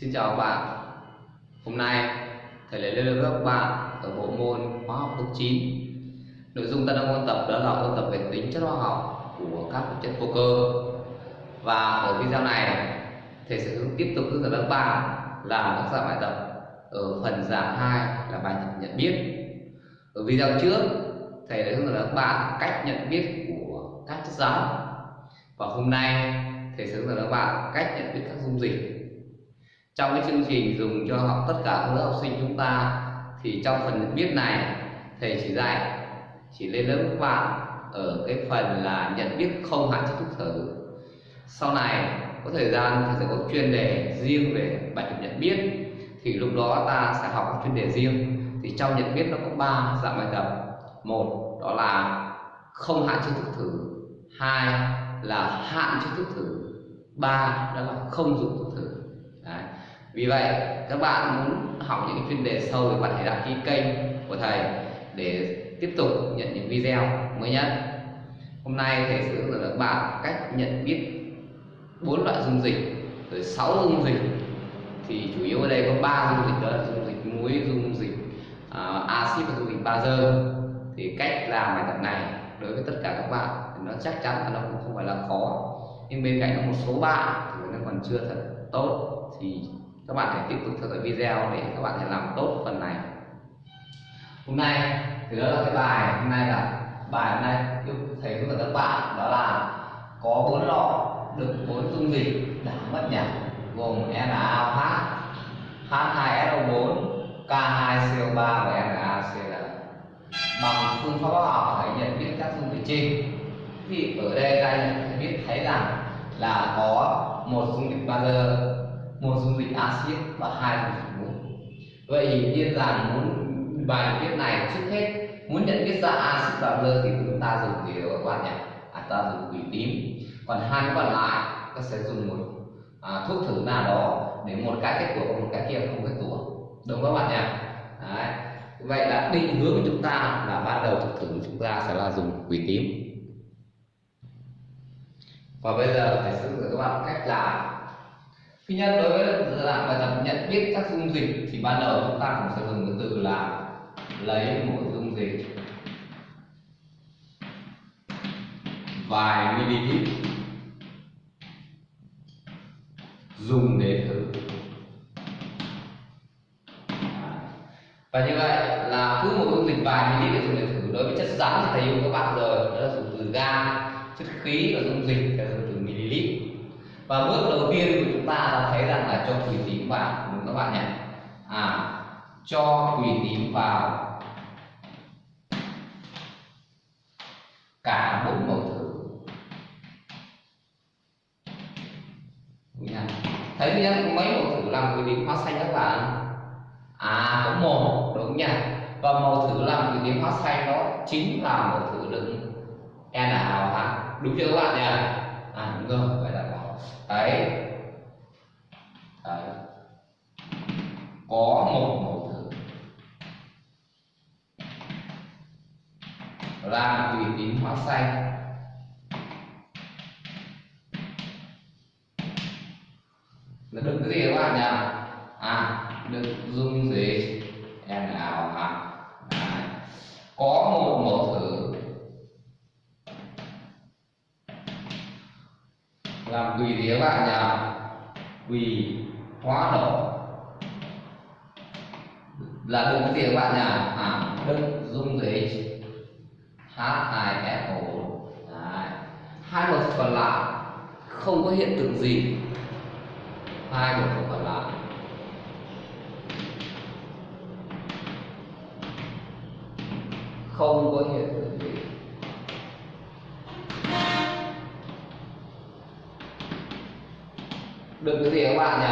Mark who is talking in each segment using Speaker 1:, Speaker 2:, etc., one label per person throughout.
Speaker 1: Xin chào các bạn. Hôm nay, thầy lại lên lớp các bạn ở bộ môn hóa học lớp 9 Nội dung ta đang ôn tập đó là ôn tập về tính chất hóa học của các chất vô cơ. Và ở video này, thầy sẽ tiếp tục hướng dẫn các bạn làm các dạng bài tập ở phần dạng 2 là bài tập nhận biết. Ở video trước, thầy đã hướng dẫn các bạn cách nhận biết của các chất rắn. Và hôm nay, thầy sẽ hướng dẫn các bạn cách nhận biết các dung dịch trong cái chương trình dùng cho học tất cả các lớp học sinh chúng ta, thì trong phần nhận biết này, thầy chỉ dạy, chỉ lên lớp các bạn ở cái phần là nhận biết không hạn chế thuốc thử sau này, có thời gian thầy sẽ có chuyên đề riêng về bài tập nhận biết, thì lúc đó ta sẽ học các chuyên đề riêng. Thì trong nhận biết nó có ba dạng bài tập. Một, đó là không hạn chế thuốc thử. Hai là hạn chế thuốc thử. Ba, đó là không dùng thuốc thử vì vậy các bạn muốn học những chuyên đề sâu thì bạn hãy đăng ký kênh của thầy để tiếp tục nhận những video mới nhất. Hôm nay thầy sẽ hướng dẫn các bạn cách nhận biết bốn loại dung dịch rồi sáu dung dịch. Thì chủ yếu ở đây có ba dung dịch đó là dung dịch muối dung dịch uh, axit và dung dịch bazơ thì cách làm bài tập này đối với tất cả các bạn thì nó chắc chắn là nó cũng không phải là khó. Nhưng bên cạnh đó một số bạn thì nó còn chưa thật tốt thì các bạn hãy tiếp tục theo dõi video để các bạn thể làm tốt phần này. Hôm nay, thì đó là cái bài, hôm nay là bài hôm nay thầy hướng dẫn các bạn, đó là có bốn lọ đựng bốn dung dịch đã mất nhỉ gồm NaOH H2SO4 K2CO3 và NaCl bằng phương pháp hóa học, hãy nhận biết các dung dịch trên. Thì ở đây ta nhận biết, thấy rằng là có một dung dịch bazơ một dung dịch axit và hai dung dịch muối vậy thì nhiên rằng muốn bài viết này trước hết muốn nhận biết ra axit và lơ thì chúng ta dùng gì các bạn nhỉ à, ta dùng quỷ tím. Còn hai cái còn lại ta sẽ dùng một à, thuốc thử nào đó để một cái kết quả và một cái kia không kết quả. Đúng không các bạn nhỉ? Đấy. vậy là định hướng của chúng ta là ban đầu thuốc thử của chúng ta sẽ là dùng quỷ tím. Và bây giờ thầy sẽ dạy các bạn cách làm thứ nhất, đối với dạng bài tập nhận biết các dung dịch thì ban đầu chúng ta cũng sẽ dùng cái từ là lấy một dung dịch vài ml dùng để thử. Và như vậy là cứ một dung dịch vài ml để dùng để thử. Đối với chất rắn thì thầy yêu các bạn rồi, đó là dùng từ ga, chất khí và dung dịch là dùng từ ml và bước đầu tiên của chúng ta là thấy rằng là cho quỷ tím vào đúng các bạn nhỉ? À cho quỷ tím vào. Cả bốn màu thử. Thấy nhá mấy màu thử làm quỷ tím hóa xanh các bạn? À có một đúng nhỉ và màu thử làm quỷ tím hóa xanh đó chính là màu thử đựng NaOH đúng chưa các bạn nhỉ? À đúng rồi, vậy là đấy. Đấy. Có một mẫu thử. Là tùy tín hóa xanh. Là đựng cái gì các bạn nhỉ? À đựng dung dịch hả? à? Làm quỳ thì các bạn nhỉ quỳ hóa đổ là đúng cái gì các bạn nhỉ à đức dung dịch h i f o. Hai một còn lại không có hiện tượng gì. Hai một còn lại. Không có hiện tượng đừng cái gì các bạn nhỉ?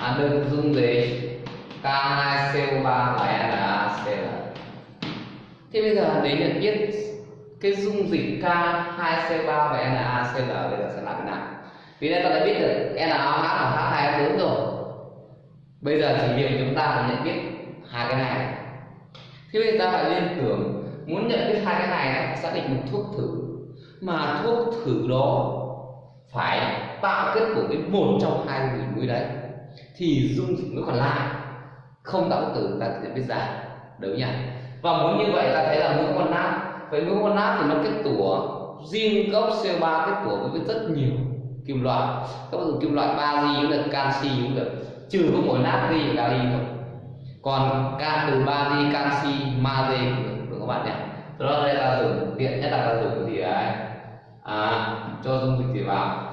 Speaker 1: À, đừng dung dịch K2CO3 và NaCl thế bây giờ để nhận biết cái dung dịch K2CO3 và NaCl bây giờ sẽ làm thế nào? Vì đây ta đã biết được NaOH và H2O4 rồi. Bây giờ chỉ việc chúng ta là nhận biết hai cái này. Thế bây giờ ta phải liên tưởng muốn nhận biết hai cái này phải xác định một thuốc thử. Mà thuốc thử đó phải tạo kết của với một trong hai dung dịch muối đấy thì dung dịch mới còn lại. Không tạo tử ta sẽ biết ra đúng nhỉ và muốn như vậy ta thấy là mũi con nát vậy mũi con nát thì nó kết tủa. Riêng gốc CO3 kết tủa với rất nhiều kim loại. Các bạn dùng kim loại ba cũng được canxi cũng được. Trừ có mỗi natri và kali thôi. Còn ca từ ba di canxi magie cũng được các bạn nhỉ? Đó đây là dùng tiện nhất là ta dùng cái gì đấy à, cho dung dịch gì vào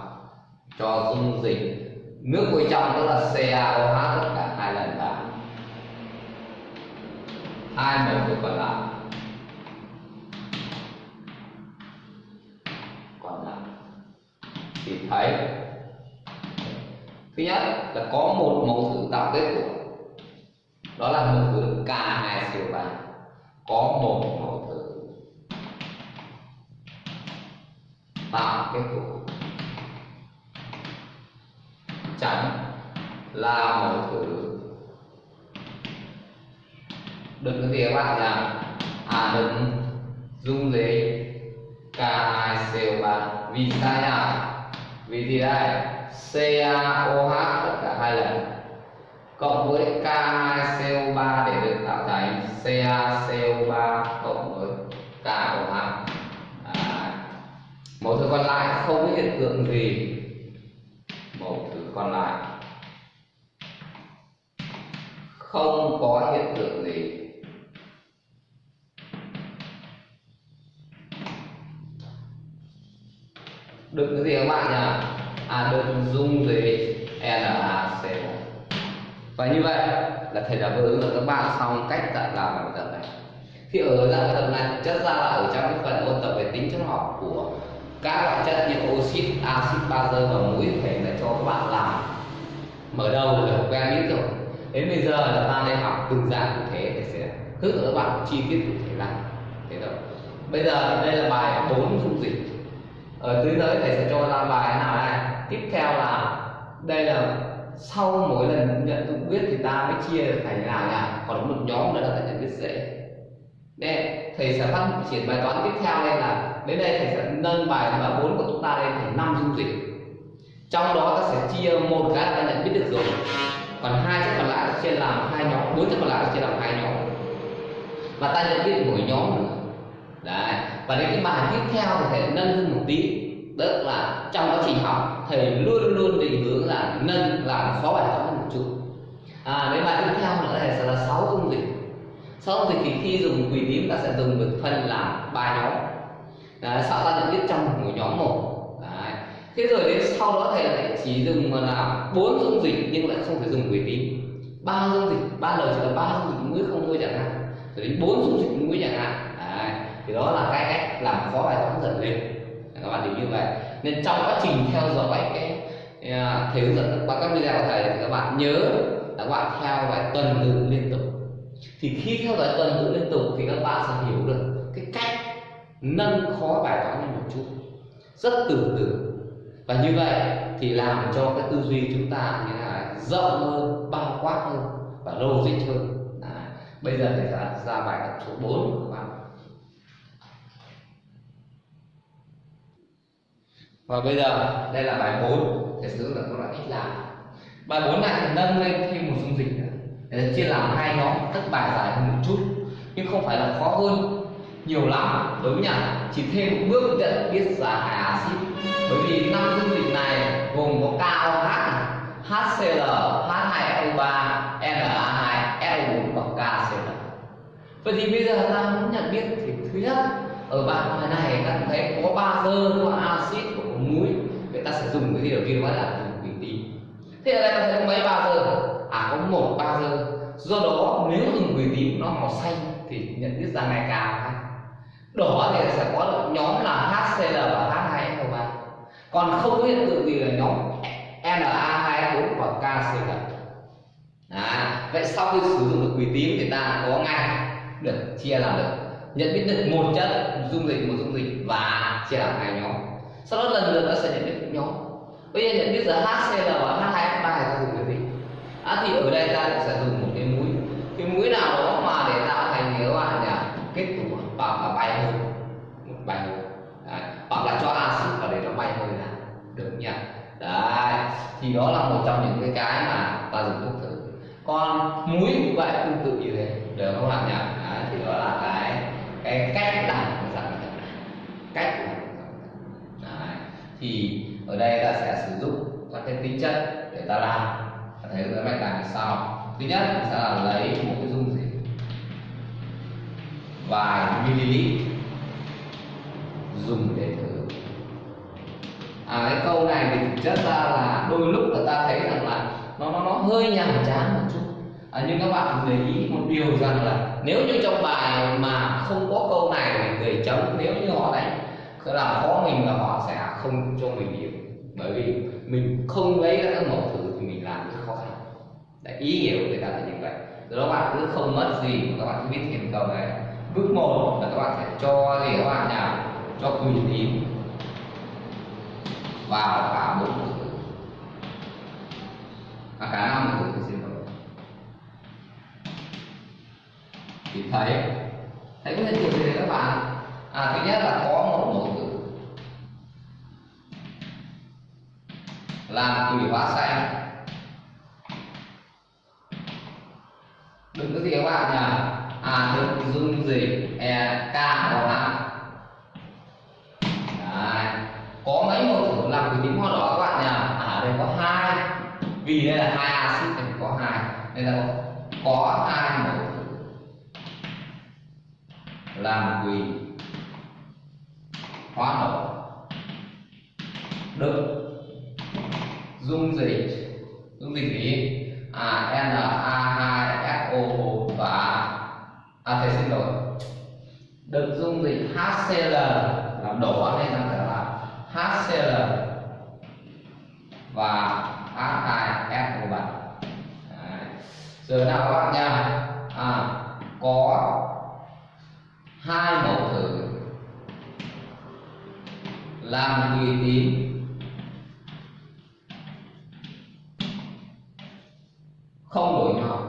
Speaker 1: cho dung dịch. Nước bên trong đó là CaOH tất cả hai lần vào hai mẫu từ còn lại. Còn lại. Thì thấy, thứ nhất là có một mẫu thử tạo kết quả. Đó là mẫu thử K2CO3 có một mẫu thử tạo kết quả chẳng là mọi thứ đừng cái gì các bạn nhỉ à đừng dung dịch K2CO3 vì sao nhỉ? Vì gì đây? CaOH tất cả hai lần. Cộng với K2CO3 để được tạo thành CaCO3 cộng với KOH à, mẫu thứ còn lại không có hiện tượng gì còn lại. Không có hiện tượng gì. Được cái gì các bạn nhỉ à được dung dịch NaCO và như vậy là thầy đã vừa hướng dẫn các bạn xong cách tạo làm bài tập này. Thì ở dạng bài tập này, chất ra là ở trong cái phần ôn tập về tính chất học của các loại chất như oxit, axit, bazơ và muối phải là cho các bạn làm mở đầu để học quen biết rồi. Đến bây giờ là ta nên học từng dạng cụ thể để sẽ hướng dẫn các bạn chi tiết cụ thể làm thế rồi bây giờ đây là bài 4 dung dịch. Ở dưới tới thầy sẽ cho ra bài nào đây? Tiếp theo là đây là sau mỗi lần nhận dụng biết thì ta mới chia thành là là còn một nhóm nữa là nhận biết dễ đây thầy sẽ phát triển bài toán tiếp theo đây là đến đây thầy sẽ nâng bài và bốn của chúng ta lên thành năm dung dịch. Trong đó ta sẽ chia một cái ta nhận biết được rồi. Còn hai chất còn lại chia làm hai nhóm, bốn chất còn lại chia làm hai nhóm. Và ta nhận biết mỗi nhóm nữa. Đấy. Và đến cái bài tiếp theo thì thầy nâng hơn một tí. Tức là trong quá trình học, thầy luôn luôn định hướng là nâng, làm khó bài toán một chút. À đến bài tiếp theo nữa là sẽ là sáu dung dịch xong dung dịch thì khi dùng quỷ tím ta sẽ dùng được phân làm ba nhóm. Đấy, sau ta nhận biết trong một nhóm một. Đấy. thế rồi đến sau đó thầy lại chỉ dùng là bốn dung dịch nhưng lại không phải dùng quỷ tím ba dung dịch ba lời chỉ là ba dung dịch muối không thôi chẳng hạn. Rồi đến bốn dung dịch muối chẳng hạn. Đấy. thì đó là cái cách làm khó bài toán dần lên. Các bạn hiểu như vậy. Nên trong quá trình theo dõi cái à, thầy hướng dẫn qua các video của thầy thì các bạn nhớ là các bạn theo bài tuần tự liên tục thì khi theo dõi tuần tự liên tục thì các bạn sẽ hiểu được cái cách nâng khó bài toán lên một chút. Rất từ từ và như vậy thì làm cho cái tư duy chúng ta như là rộng hơn bao quát hơn và logic hơn. À, bây giờ thì ra, ra bài tập số 4 của các bạn. Và bây giờ đây là bài 4 để sử dụng các loại ít làm. Bài 4 này thì nâng lên thêm một dung dịch nữa để chia làm hai nhóm tất bài dài hơn một chút. Nhưng không phải là khó hơn nhiều lắm. Đúng nhỉ chỉ thêm một bước nhận biết giá hai axit. Bởi vì năm dung dịch này gồm có KOH HCl H2O3, Na2 SO4 và KCl vậy thì bây giờ ta muốn nhận biết thì thứ nhất ở bài bài này ta thấy có ba dơ có axit có muối người ta sẽ dùng cái gì đầu tiên đó là dùng thủy tí thế ở đây ta thấy có mấy ba dơ à có một bazơ do đó nếu dùng quỳ tím nó màu xanh thì nhận biết ra ngày cao ha đỏ thì sẽ có được nhóm là HCl và H2SO3 còn không có hiện tượng gì là nhóm Na2S4 và KCl à, vậy sau khi sử dụng được quỷ tím thì ta có ngay được chia làm được. Nhận biết được một chất dung dịch một dung dịch và chia làm hai nhóm. Sau đó lần lượt ta sẽ nhận biết những nhóm. Bây giờ nhận biết giờ HCl và H2S3 thì ta dùng gì à, thì ở đây ta sẽ dùng một cái mũi. Cái mũi nào đó mà để tạo thành cái bạn nhỉ à, kết tủa hoặc là bay hơi. Một bay hơi. Đấy. hoặc là cho axit vào để nó bay hơi là được nhỉ? Đấy thì đó là một trong những cái cái mà ta dùng thuốc thử. Còn muối cũng vậy tương tự như thế. Được không bạn nhỉ? Đấy, thì đó là cái cái cách làm của dạng thực cách làm đấy. thì ở đây ta sẽ sử dụng các cái tính chất để ta làm ta thấy cái bài làm như sau. Thứ nhất sẽ là lấy một cái dung dịch. Vài ml dùng để thử. À cái câu này thì thực chất ra là đôi lúc là ta thấy rằng là nó nó nó hơi nhàm chán một chút. À, nhưng các bạn để ý một điều rằng là nếu như trong bài mà không có câu này thì người chấm nếu như họ đánh là khó mình và họ sẽ không cho mình điểm. Bởi vì mình không lấy các mẫu thử thì mình làm Đấy, ý nghĩa của người ta là như vậy. Rồi đó bạn cứ không mất gì mà các bạn cứ biết thêm câu này. Bước một là các bạn phải cho gì các bạn nào cho quỳ tín vào cả bốn từ à, cả năm từ thì xin lỗi. Thì thấy thấy cái hiện tượng gì các bạn. À thứ nhất là có một mẫu từ làm quỷ hóa xanh đừng có gì các bạn nhỉ à đừng dung gì. E k o h có mấy một thử làm từ tính hoa đỏ các bạn nhỉ à đây có hai. Vì đây là hai axit thì có hai. Nên là có hai mẫu thử làm quỳ hóa đỏ. Được dung dịch dung dịch gì? À n a à thầy xin lỗi. Được dung dịch HCl làm đổ nên ta phải là HCl và H2SO3 giờ nào các bạn. Nha. À, có hai mẫu thử. Làm quỳ tím không đổi màu.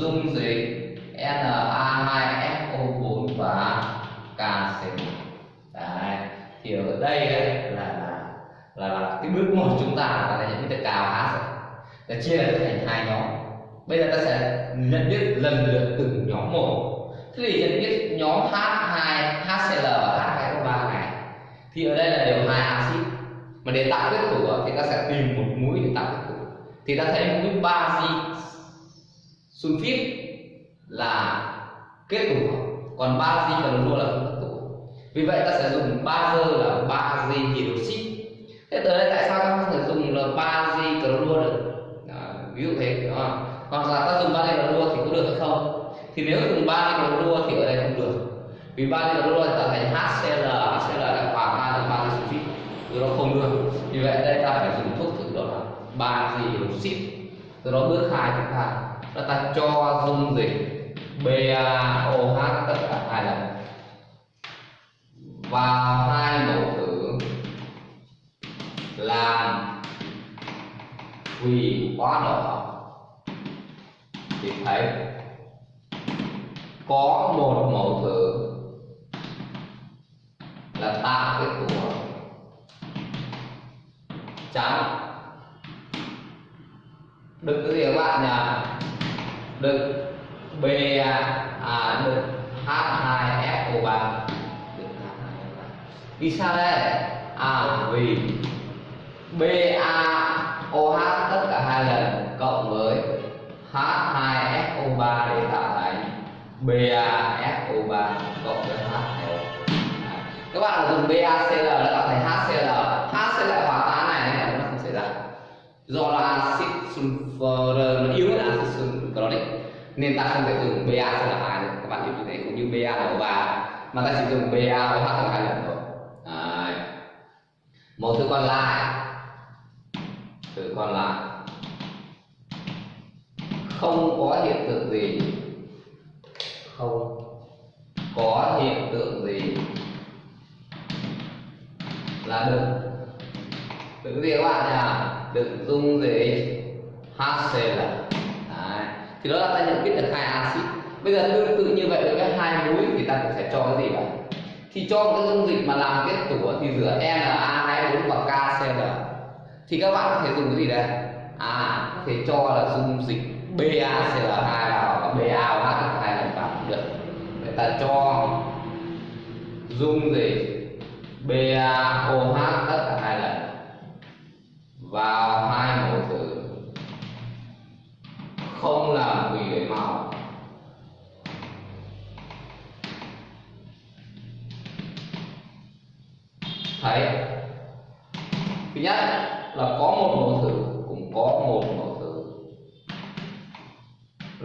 Speaker 1: Dung dịch Na2SO4 và KCl đấy thì ở đây ấy, là là là, là cái bước một chúng ta là nhận biết được cao H rồi. Là chia thành hai nhóm. Bây giờ ta sẽ nhận biết lần lượt từng nhóm một. Thế thì nhận biết nhóm H2 HCl và H2O3 này thì ở đây là đều hai axit. Mà để tạo kết tủa thì ta sẽ tìm một mũi để tạo kết tủa thì ta thấy mũi gì? Sulfit là kết tủ. Còn ba di clorua là không kết tủ. Vì vậy ta sẽ dùng ba bazơ là ba di hydroxit thế tới đây tại sao ta không thể dùng là ba di clorua được? Đó, ví dụ thế. À, hoặc là ta dùng ba di clorua thì có được hay không? Thì nếu dùng ba di clorua thì ở đây không được. Vì ba di clorua tạo thành HCl HCl là hòa tan thành di sulfit nó đó không được. Vì vậy đây ta phải dùng thuốc thử đó là ba di hydroxit từ đó bước hai chúng ta là ta cho dung dịch BaOH tất cả hai lần. Và hai mẫu thử làm quỳ hóa đỏ thì thấy có một mẫu thử là tạo cái của trắng đừng cái gì các bạn nhỉ? Đừng B à, à được. H2SO3 vì sao đây? À vì BaOH tất cả hai lần cộng với H2SO3 để tạo thành BaSO3 cộng với HCl các bạn dùng BaCl đã tạo thành HCl HCl hòa tan này nên nó không xảy ra. Do là axit nó yếu hơn axit đấy. Nên ta không thể dùng ba cho là hai được. Các bạn hiểu như thế, cũng như ba là ba. Mà ta chỉ dùng ba và là hai lần thôi. Đấy. một thứ còn lại. Thứ còn lại. Không có hiện tượng gì. Không có hiện tượng gì là được đừng gì các bạn nhỉ được dung gì. HCl thì đó là ta nhận biết được hai axit. Bây giờ tương tự như vậy đối với hai muối thì ta cũng sẽ cho cái gì vậy? Thì cho cái dung dịch mà làm kết tủa thì rửa Na24 và KCl thì các bạn có thể dùng cái gì đây? À có thể cho là dung dịch BaCl2 vào và BaOH hai lần vào. Được. Vậy ta cho dung dịch BaOH tất cả hai lần vào hai mối không làm quỷ đổi máu. Thấy thứ nhất là có một mẫu thử cũng có một mẫu thử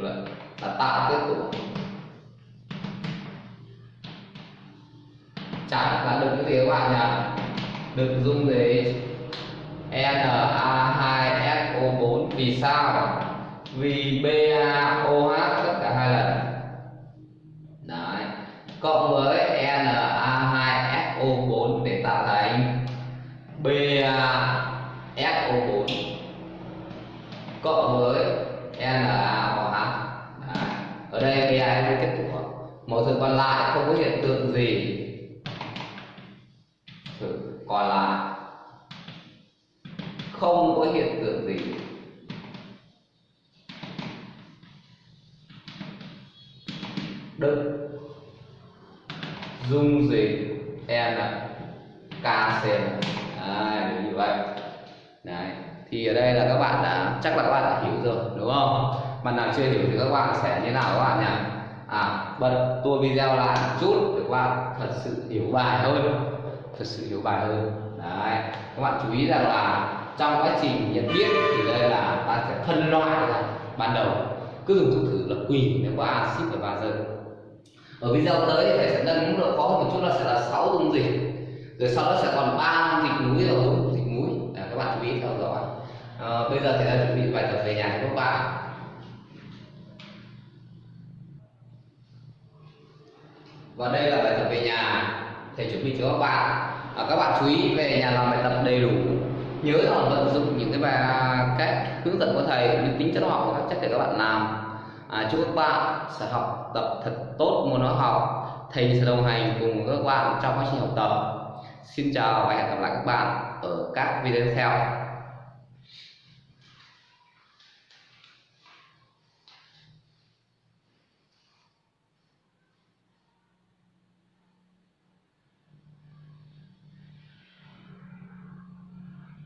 Speaker 1: là, là tạo kết tụ chẳng là đừng cái gì các bạn nhỉ đừng dung gì Na2SO4 vì sao? Vì BaOH tất cả hai lần. Đấy. Cộng với e, Na2SO4 để tạo thành BaSO4 cộng với e, NaOH đấy. ở đây Ba là kết tủa mẫu thử còn lại không có hiện tượng gì. Bạn nào chưa hiểu thì các bạn sẽ như nào các bạn nhỉ? À bật tua video lại một chút để các bạn thật sự hiểu bài hơn. Thật sự hiểu bài hơn. Đấy các bạn chú ý rằng là trong quá trình nhận biết thì đây là ta sẽ phân loại ra ban đầu. Cứ dùng thuốc thử là quỳ nếu có axit và bazơ ở video tới thì thầy sẽ nâng mức độ khó hơn một chút là sẽ là 6 dung dịch. Rồi sau đó sẽ còn ba dịch núi và bốn dịch núi à, các bạn chú ý theo dõi. À, bây giờ thầy đã chuẩn bị bài tập về nhà cho các bạn. Và đây là bài tập về nhà. Thầy chuẩn bị cho các bạn. À, các bạn chú ý về nhà làm bài tập đầy đủ. Nhớ là vận dụng những cái bài cách hướng dẫn của thầy những tính chất học các chất để các bạn làm. À, chúc các bạn sẽ học tập thật tốt môn hóa học. Thầy sẽ đồng hành cùng các bạn trong quá trình học tập. Xin chào và hẹn gặp lại các bạn ở các video tiếp theo.